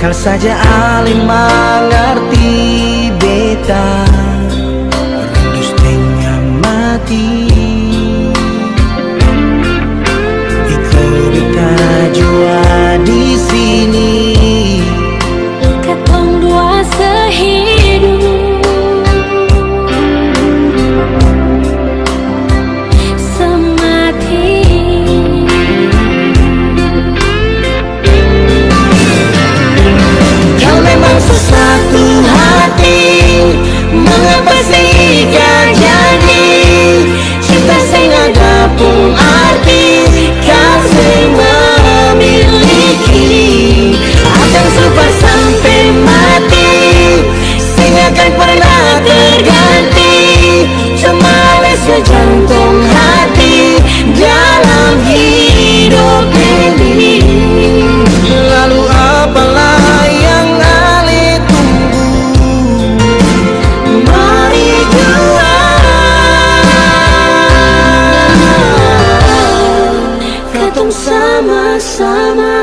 Kau saja aling mengerti beta. Rindu setengah mati. sama-sama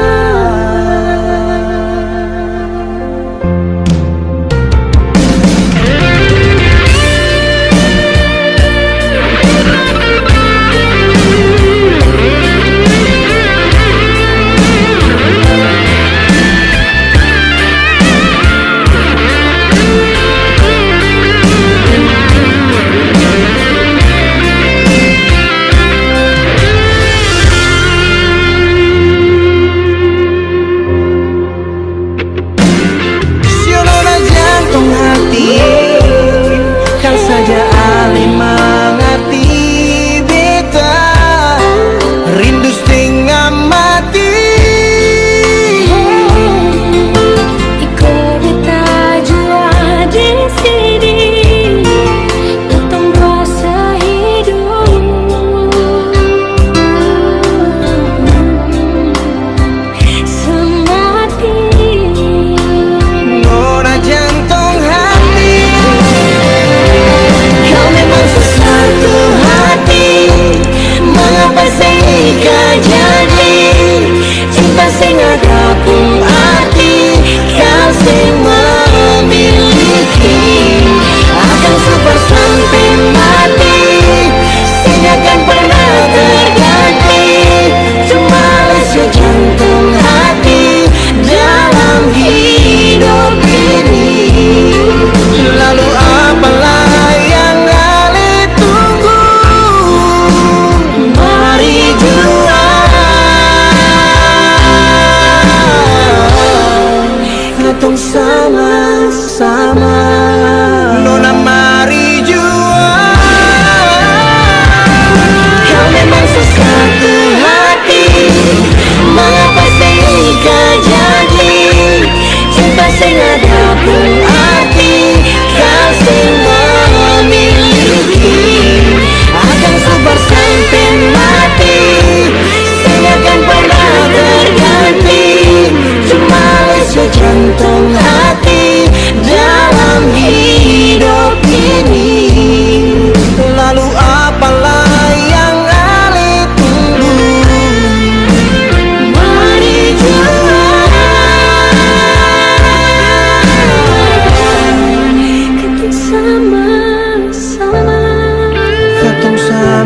Sagrada Tong sama-sama.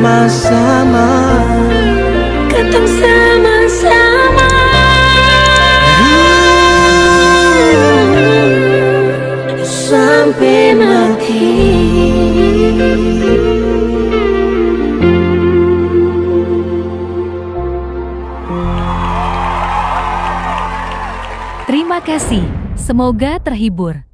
sama-sama. Katong sama-sama. Sampai mati. Terima kasih, semoga terhibur.